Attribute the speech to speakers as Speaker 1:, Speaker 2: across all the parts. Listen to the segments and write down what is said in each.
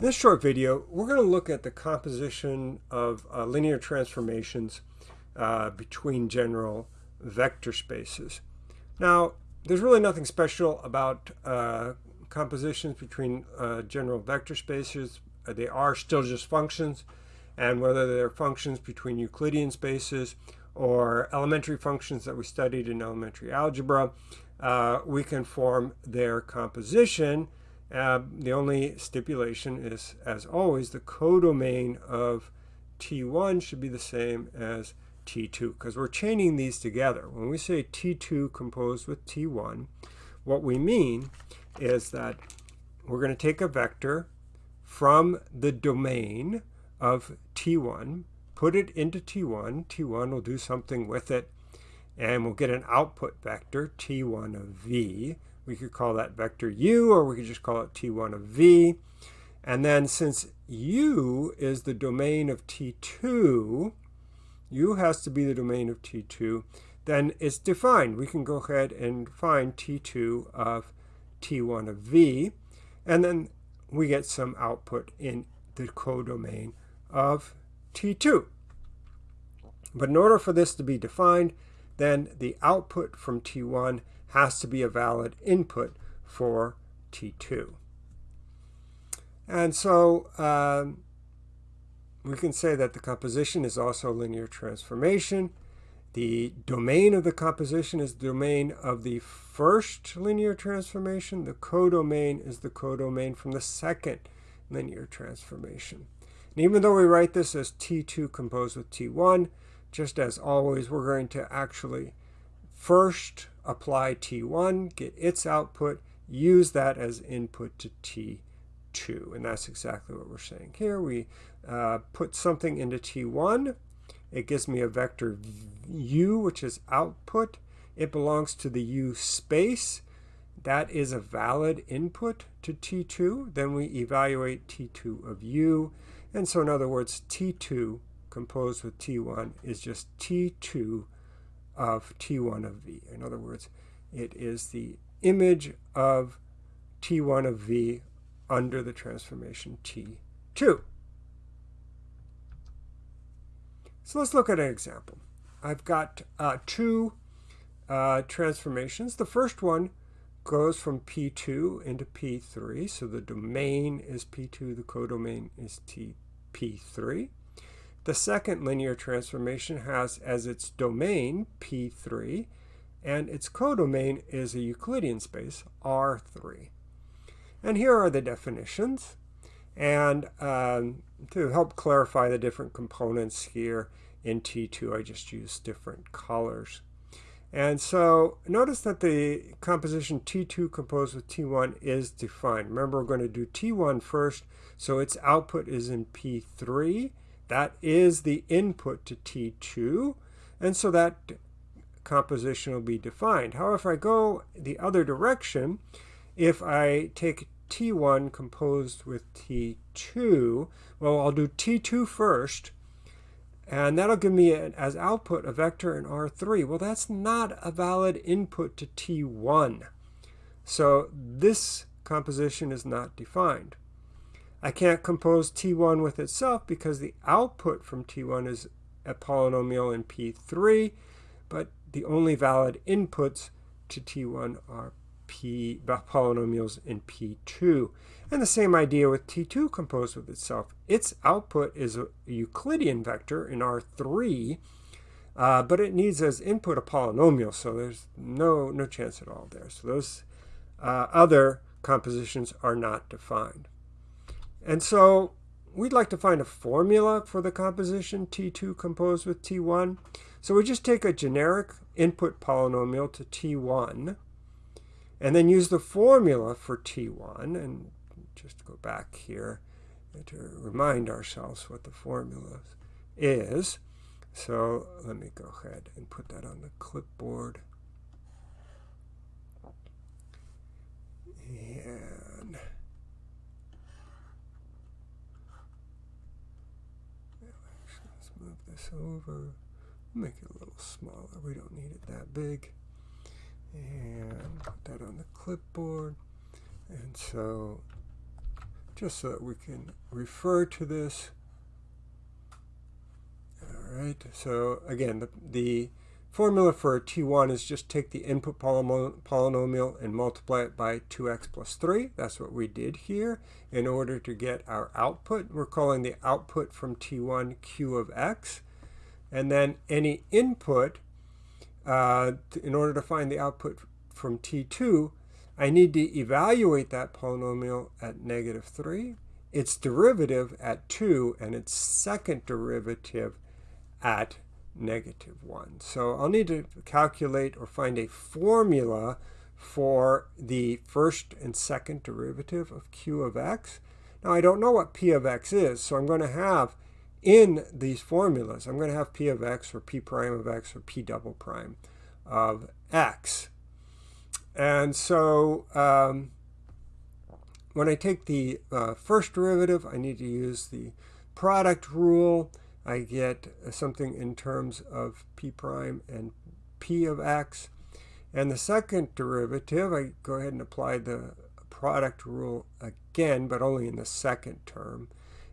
Speaker 1: This short video, we're going to look at the composition of uh, linear transformations uh, between general vector spaces. Now, there's really nothing special about uh, compositions between uh, general vector spaces. They are still just functions, and whether they're functions between Euclidean spaces or elementary functions that we studied in elementary algebra, uh, we can form their composition uh, the only stipulation is, as always, the codomain of T1 should be the same as T2 because we're chaining these together. When we say T2 composed with T1, what we mean is that we're going to take a vector from the domain of T1, put it into T1. T1 will do something with it, and we'll get an output vector, T1 of V, we could call that vector u, or we could just call it t1 of v. And then since u is the domain of t2, u has to be the domain of t2, then it's defined. We can go ahead and find t2 of t1 of v, and then we get some output in the codomain of t2. But in order for this to be defined, then the output from t1 has to be a valid input for T2. And so um, we can say that the composition is also a linear transformation. The domain of the composition is the domain of the first linear transformation. The codomain is the codomain from the second linear transformation. And even though we write this as T2 composed with T1, just as always, we're going to actually first apply T1, get its output, use that as input to T2. And that's exactly what we're saying here. We uh, put something into T1. It gives me a vector u, which is output. It belongs to the u space. That is a valid input to T2. Then we evaluate T2 of u. And so in other words, T2 composed with T1 is just T2 of T1 of V. In other words, it is the image of T1 of V under the transformation T2. So let's look at an example. I've got uh, two uh, transformations. The first one goes from P2 into P3. So the domain is P2, the codomain is T, P3. The second linear transformation has as its domain P3, and its codomain is a Euclidean space, R3. And here are the definitions. And um, to help clarify the different components here in T2, I just used different colors. And so notice that the composition T2 composed with T1 is defined. Remember, we're going to do T1 first, so its output is in P3, that is the input to T2, and so that composition will be defined. However, if I go the other direction, if I take T1 composed with T2, well, I'll do T2 first, and that'll give me as output a vector in R3. Well, that's not a valid input to T1. So this composition is not defined. I can't compose T1 with itself because the output from T1 is a polynomial in P3, but the only valid inputs to T1 are P polynomials in P2. And the same idea with T2 composed with itself. Its output is a Euclidean vector in R3, uh, but it needs as input a polynomial, so there's no, no chance at all there. So those uh, other compositions are not defined. And so we'd like to find a formula for the composition T2 composed with T1. So we just take a generic input polynomial to T1 and then use the formula for T1 and just go back here to remind ourselves what the formula is. So let me go ahead and put that on the clipboard. And this over, make it a little smaller. We don't need it that big. And put that on the clipboard. And so just so that we can refer to this. All right, so again, the, the formula for T1 is just take the input polynomial and multiply it by 2x plus 3. That's what we did here in order to get our output. We're calling the output from T1 q of x. And then any input, uh, in order to find the output from T2, I need to evaluate that polynomial at negative 3, its derivative at 2, and its second derivative at negative 1. So I'll need to calculate or find a formula for the first and second derivative of q of x. Now I don't know what p of x is, so I'm going to have in these formulas, I'm going to have p of x or p prime of x or p double prime of x. And so um, when I take the uh, first derivative, I need to use the product rule. I get something in terms of p prime and p of x. And the second derivative, I go ahead and apply the product rule again, but only in the second term.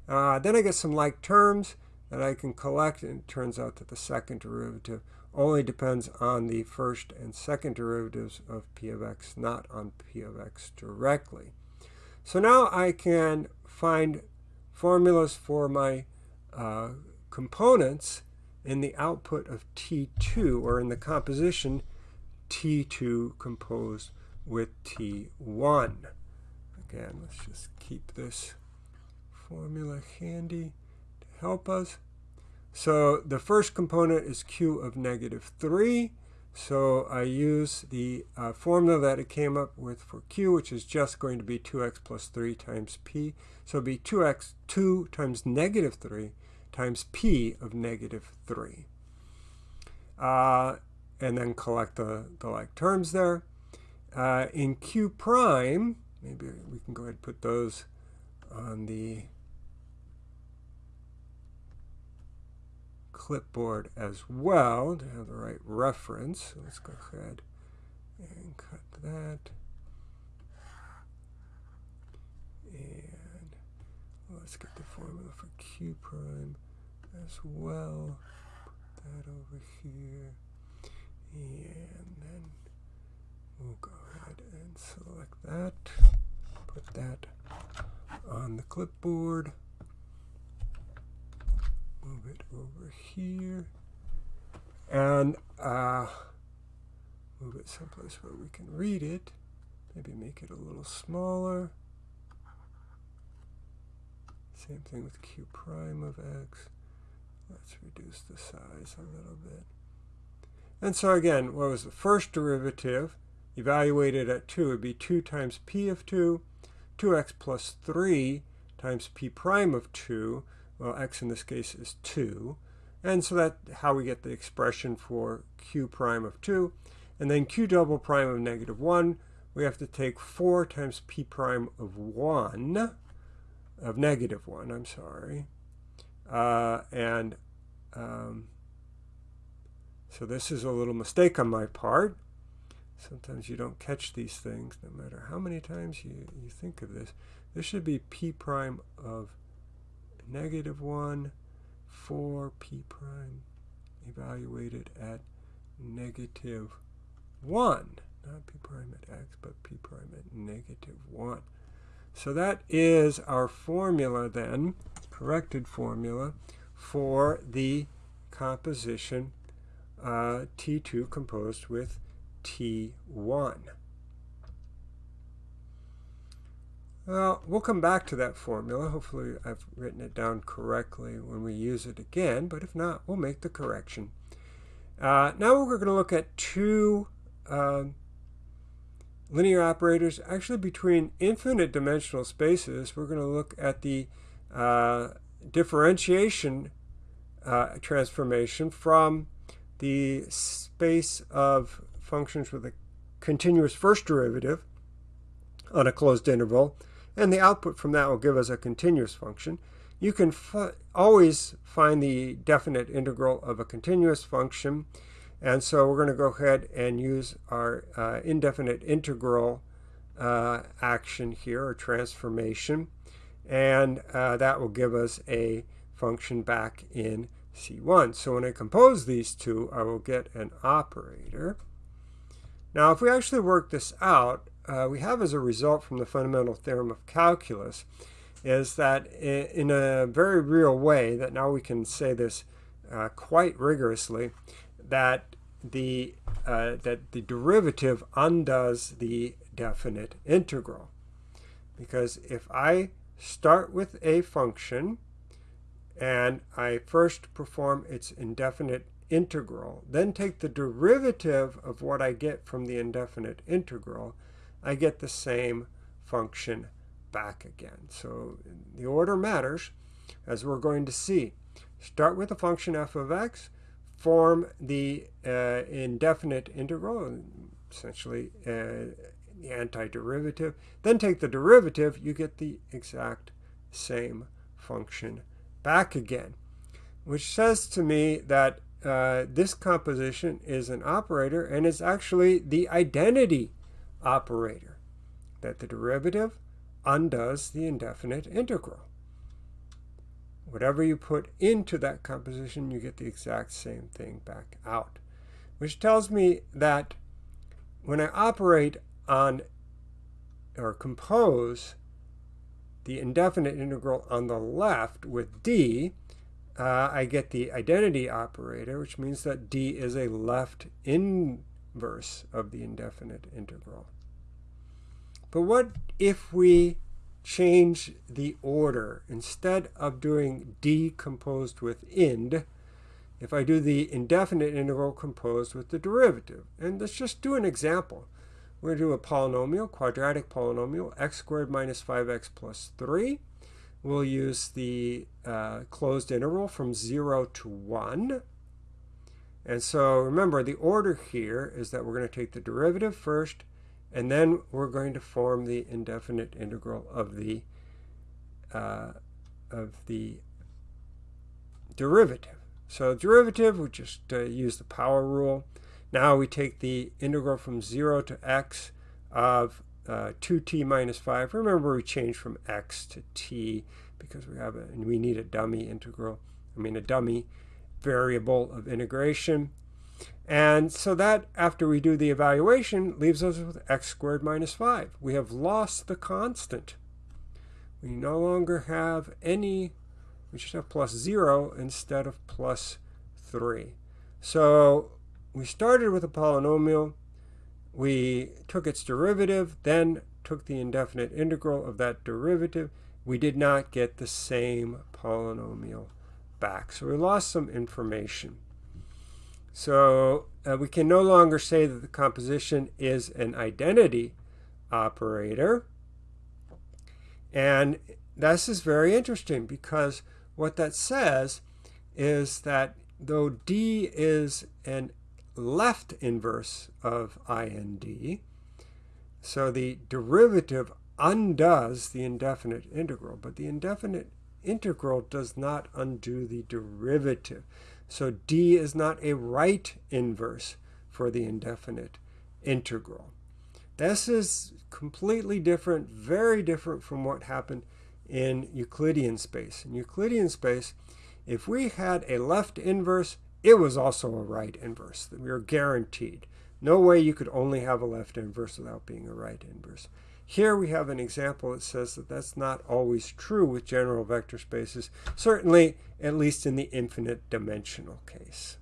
Speaker 1: Uh, then I get some like terms that I can collect, and it turns out that the second derivative only depends on the first and second derivatives of p of x, not on p of x directly. So now I can find formulas for my uh, components in the output of T2, or in the composition T2 composed with T1. Again, let's just keep this formula handy to help us. So the first component is q of negative 3. So I use the uh, formula that it came up with for q, which is just going to be 2x plus 3 times p. So it'll be 2x, 2 times negative 3 times p of negative 3. Uh, and then collect the, the like terms there. Uh, in q prime, maybe we can go ahead and put those on the clipboard as well to have the right reference. Let's go ahead and cut that. And let's get the formula for q prime as well. Put that over here. And then we'll go ahead and select that. Put that on the clipboard move it over here and uh, move it someplace where we can read it. Maybe make it a little smaller. Same thing with q prime of x. Let's reduce the size a little bit. And so again, what was the first derivative? Evaluated at 2 would be 2 times p of 2, 2x plus 3 times p prime of 2, well, x in this case is 2. And so that's how we get the expression for q prime of 2. And then q double prime of negative 1, we have to take 4 times p prime of 1, of negative 1, I'm sorry. Uh, and um, so this is a little mistake on my part. Sometimes you don't catch these things, no matter how many times you, you think of this. This should be p prime of negative 1, 4 p prime evaluated at negative 1. Not p prime at x, but p prime at negative 1. So that is our formula then, corrected formula, for the composition uh, T2 composed with T1. Well, we'll come back to that formula. Hopefully I've written it down correctly when we use it again, but if not, we'll make the correction. Uh, now we're going to look at two uh, linear operators. Actually, between infinite dimensional spaces, we're going to look at the uh, differentiation uh, transformation from the space of functions with a continuous first derivative on a closed interval and the output from that will give us a continuous function. You can always find the definite integral of a continuous function, and so we're going to go ahead and use our uh, indefinite integral uh, action here, or transformation. and uh, that will give us a function back in C1. So when I compose these two, I will get an operator. Now, if we actually work this out, uh, we have as a result from the fundamental theorem of calculus is that in a very real way, that now we can say this uh, quite rigorously, that the uh, that the derivative undoes the definite integral. Because if I start with a function and I first perform its indefinite integral, then take the derivative of what I get from the indefinite integral, I get the same function back again. So the order matters, as we're going to see. Start with the function f of x, form the uh, indefinite integral, essentially uh, the antiderivative, then take the derivative, you get the exact same function back again, which says to me that uh, this composition is an operator and is actually the identity operator, that the derivative undoes the indefinite integral. Whatever you put into that composition, you get the exact same thing back out, which tells me that when I operate on or compose the indefinite integral on the left with d, uh, I get the identity operator, which means that d is a left inverse of the indefinite integral. But what if we change the order? Instead of doing decomposed with ind, if I do the indefinite integral composed with the derivative. And let's just do an example. We're going to do a polynomial, quadratic polynomial, x squared minus 5x plus 3. We'll use the uh, closed interval from 0 to 1. And so remember, the order here is that we're going to take the derivative first, and then we're going to form the indefinite integral of the uh, of the derivative. So derivative, we just uh, use the power rule. Now we take the integral from 0 to x of uh, 2t minus 5. Remember we changed from x to t because we have a, and we need a dummy integral, I mean a dummy variable of integration. And so that, after we do the evaluation, leaves us with x squared minus 5. We have lost the constant. We no longer have any, we just have plus 0 instead of plus 3. So we started with a polynomial, we took its derivative, then took the indefinite integral of that derivative. We did not get the same polynomial back. So we lost some information. So uh, we can no longer say that the composition is an identity operator. And this is very interesting because what that says is that though D is an left inverse of IND. So the derivative undoes the indefinite integral, but the indefinite integral does not undo the derivative. So D is not a right inverse for the indefinite integral. This is completely different, very different from what happened in Euclidean space. In Euclidean space, if we had a left inverse it was also a right inverse. We were guaranteed. No way you could only have a left inverse without being a right inverse. Here we have an example that says that that's not always true with general vector spaces, certainly at least in the infinite dimensional case.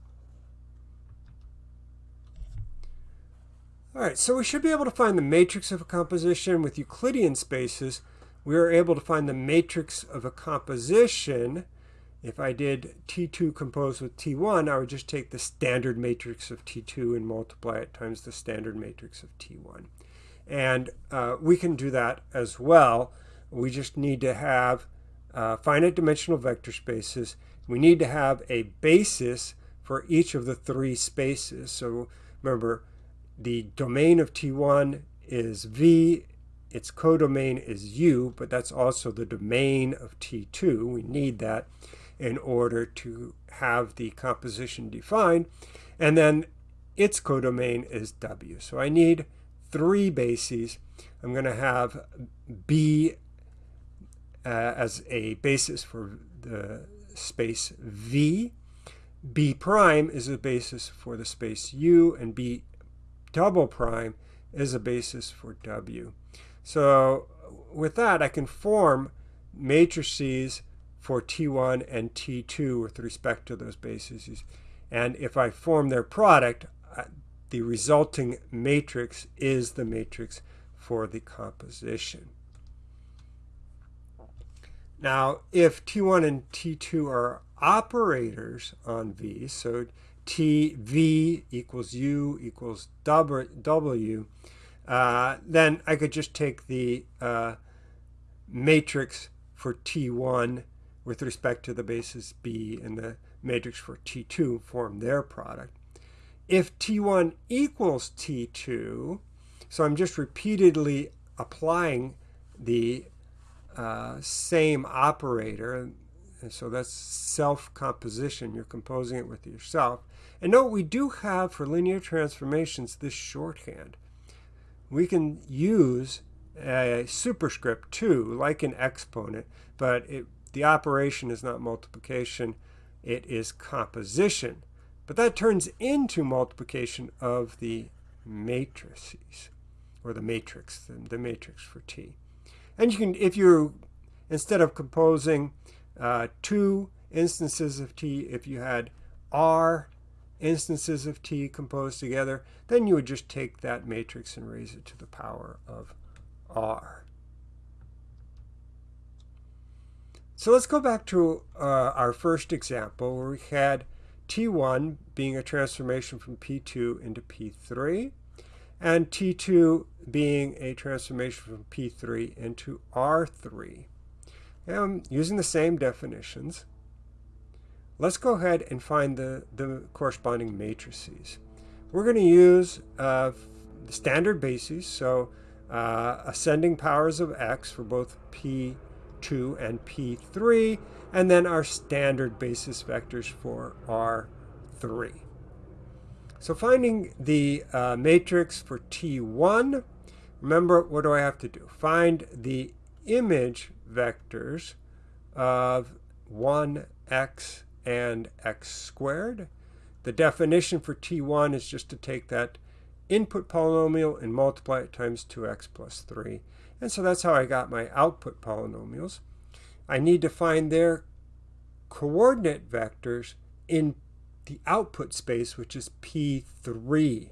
Speaker 1: All right, so we should be able to find the matrix of a composition with Euclidean spaces. We are able to find the matrix of a composition if I did T2 composed with T1, I would just take the standard matrix of T2 and multiply it times the standard matrix of T1. And uh, we can do that as well. We just need to have uh, finite dimensional vector spaces. We need to have a basis for each of the three spaces. So remember, the domain of T1 is V, its codomain is U, but that's also the domain of T2. We need that in order to have the composition defined. And then its codomain is W. So I need three bases. I'm going to have B uh, as a basis for the space V. B prime is a basis for the space U, and B double prime is a basis for W. So with that, I can form matrices for T1 and T2 with respect to those bases. And if I form their product, the resulting matrix is the matrix for the composition. Now, if T1 and T2 are operators on V, so T V equals U equals W, uh, then I could just take the uh, matrix for T1 with respect to the basis B and the matrix for T2 form their product. If T1 equals T2, so I'm just repeatedly applying the uh, same operator, and so that's self-composition. You're composing it with yourself. And note we do have for linear transformations this shorthand. We can use a superscript too, like an exponent, but it, the operation is not multiplication, it is composition. But that turns into multiplication of the matrices, or the matrix, the, the matrix for T. And you can, if you, instead of composing uh, two instances of T, if you had R instances of T composed together, then you would just take that matrix and raise it to the power of R. So let's go back to uh, our first example where we had T1 being a transformation from P2 into P3 and T2 being a transformation from P3 into R3. And using the same definitions, let's go ahead and find the, the corresponding matrices. We're going to use uh, standard bases, so uh, ascending powers of x for both P2 and P3, and then our standard basis vectors for R3. So finding the uh, matrix for T1, remember what do I have to do? Find the image vectors of 1x and x squared. The definition for T1 is just to take that input polynomial and multiply it times 2x plus 3. And so that's how I got my output polynomials. I need to find their coordinate vectors in the output space, which is P3.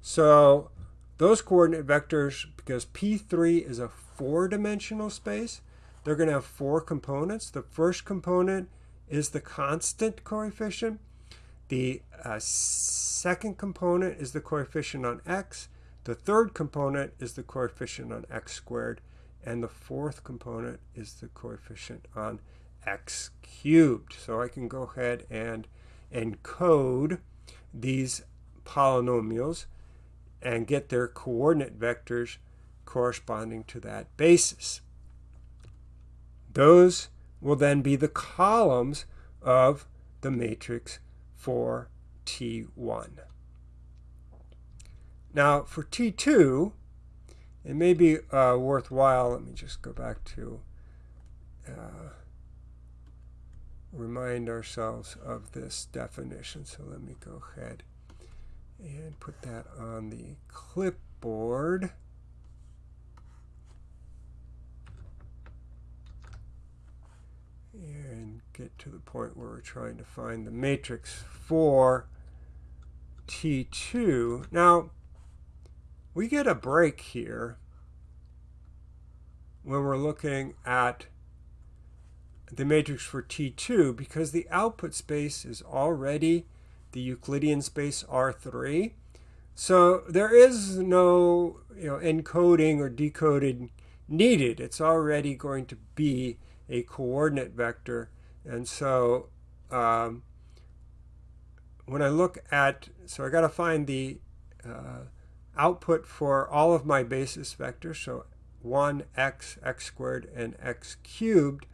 Speaker 1: So those coordinate vectors, because P3 is a four-dimensional space, they're going to have four components. The first component is the constant coefficient. The uh, second component is the coefficient on x. The third component is the coefficient on x squared. And the fourth component is the coefficient on x cubed. So I can go ahead and encode these polynomials and get their coordinate vectors corresponding to that basis. Those will then be the columns of the matrix for T1. Now for T2, it may be uh, worthwhile, let me just go back to uh, remind ourselves of this definition. So let me go ahead and put that on the clipboard. And get to the point where we're trying to find the matrix for T2. Now, we get a break here when we're looking at the matrix for T2 because the output space is already the Euclidean space R3. So there is no you know, encoding or decoding needed. It's already going to be a coordinate vector. And so um, when I look at, so I got to find the uh, output for all of my basis vectors. So 1, x, x squared, and x cubed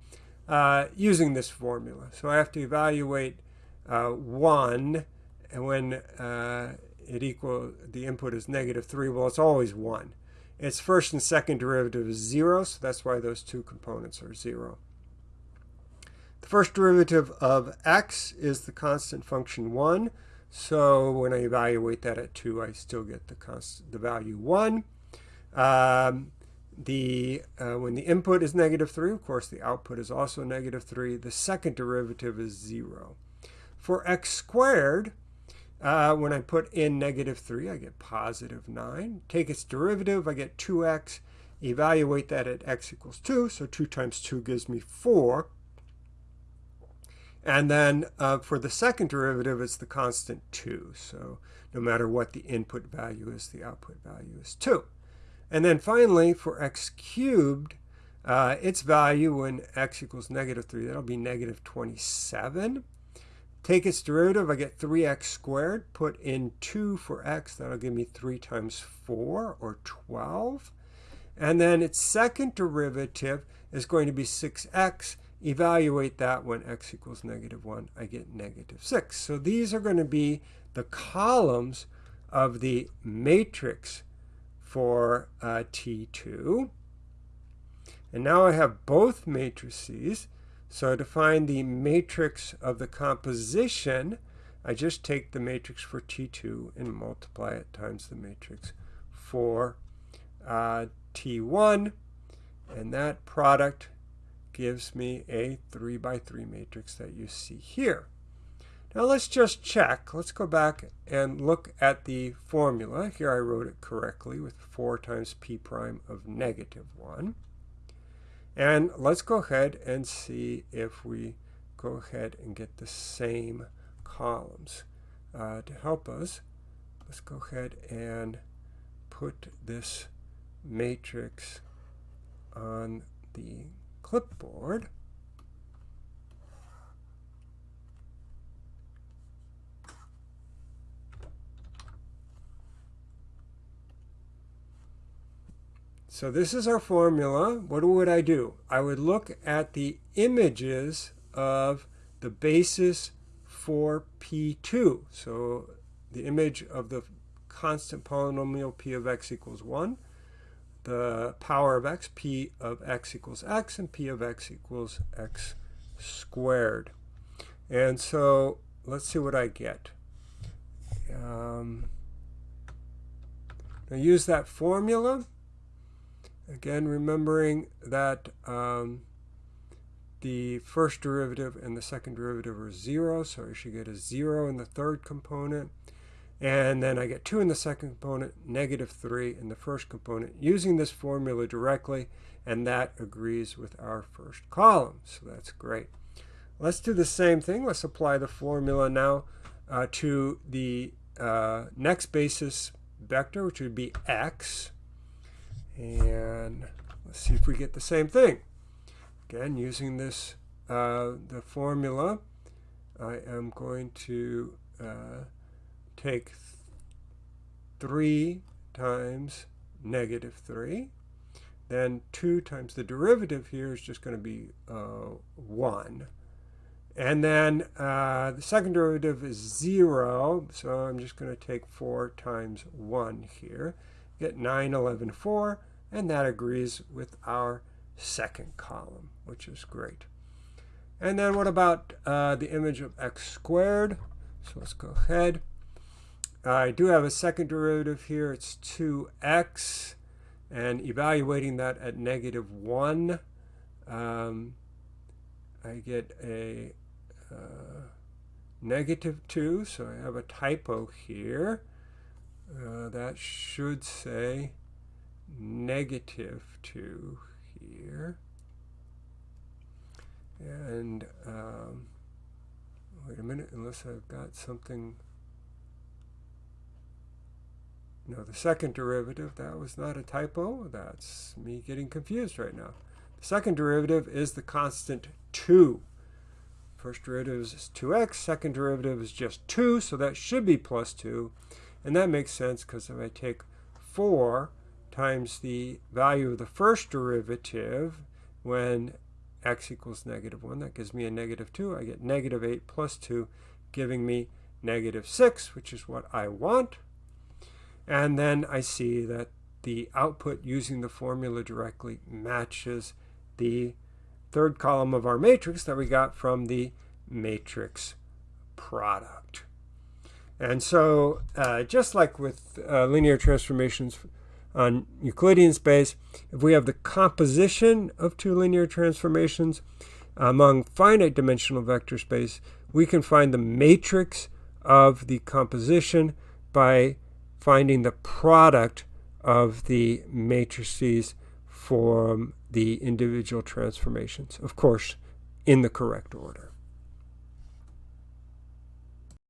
Speaker 1: uh, using this formula. So I have to evaluate uh, 1, and when uh, it equal the input is negative 3, well, it's always 1. its first and second derivative is 0, so that's why those two components are 0. The first derivative of x is the constant function 1, so when I evaluate that at 2, I still get the, constant, the value 1. Um, the, uh, when the input is negative 3, of course, the output is also negative 3. The second derivative is 0. For x squared, uh, when I put in negative 3, I get positive 9. Take its derivative, I get 2x. Evaluate that at x equals 2, so 2 times 2 gives me 4. And then uh, for the second derivative, it's the constant 2. So no matter what the input value is, the output value is 2. And then finally, for x cubed, uh, its value when x equals negative 3, that'll be negative 27. Take its derivative, I get 3x squared. Put in 2 for x, that'll give me 3 times 4, or 12. And then its second derivative is going to be 6x. Evaluate that when x equals negative 1, I get negative 6. So these are going to be the columns of the matrix for uh, T2. And now I have both matrices. So to find the matrix of the composition, I just take the matrix for T2 and multiply it times the matrix for uh, T1. And that product gives me a 3 by 3 matrix that you see here. Now let's just check. Let's go back and look at the formula. Here I wrote it correctly with 4 times p prime of negative 1. And let's go ahead and see if we go ahead and get the same columns. Uh, to help us, let's go ahead and put this matrix on the clipboard. So this is our formula. What would I do? I would look at the images of the basis for P2. So the image of the constant polynomial P of x equals 1, the power of x, P of x equals x, and P of x equals x squared. And so let's see what I get. Um, I use that formula. Again, remembering that um, the first derivative and the second derivative are 0, so I should get a 0 in the third component. And then I get 2 in the second component, negative 3 in the first component, using this formula directly, and that agrees with our first column. So that's great. Let's do the same thing. Let's apply the formula now uh, to the uh, next basis vector, which would be x. And let's see if we get the same thing. Again, using this, uh, the formula, I am going to uh, take 3 times negative 3. Then 2 times the derivative here is just going to be uh, 1. And then uh, the second derivative is 0, so I'm just going to take 4 times 1 here get 9, 11, 4, and that agrees with our second column, which is great. And then what about uh, the image of x squared? So let's go ahead. I do have a second derivative here. It's 2x. And evaluating that at negative 1, um, I get a uh, negative 2. So I have a typo here. Uh, that should say negative 2 here. And um, wait a minute, unless I've got something. No, the second derivative, that was not a typo. That's me getting confused right now. The second derivative is the constant 2. First derivative is 2x, second derivative is just 2, so that should be plus 2. And that makes sense because if I take 4 times the value of the first derivative when x equals negative 1, that gives me a negative 2. I get negative 8 plus 2, giving me negative 6, which is what I want. And then I see that the output using the formula directly matches the third column of our matrix that we got from the matrix product. And so uh, just like with uh, linear transformations on Euclidean space, if we have the composition of two linear transformations among finite dimensional vector space, we can find the matrix of the composition by finding the product of the matrices from the individual transformations, of course, in the correct order.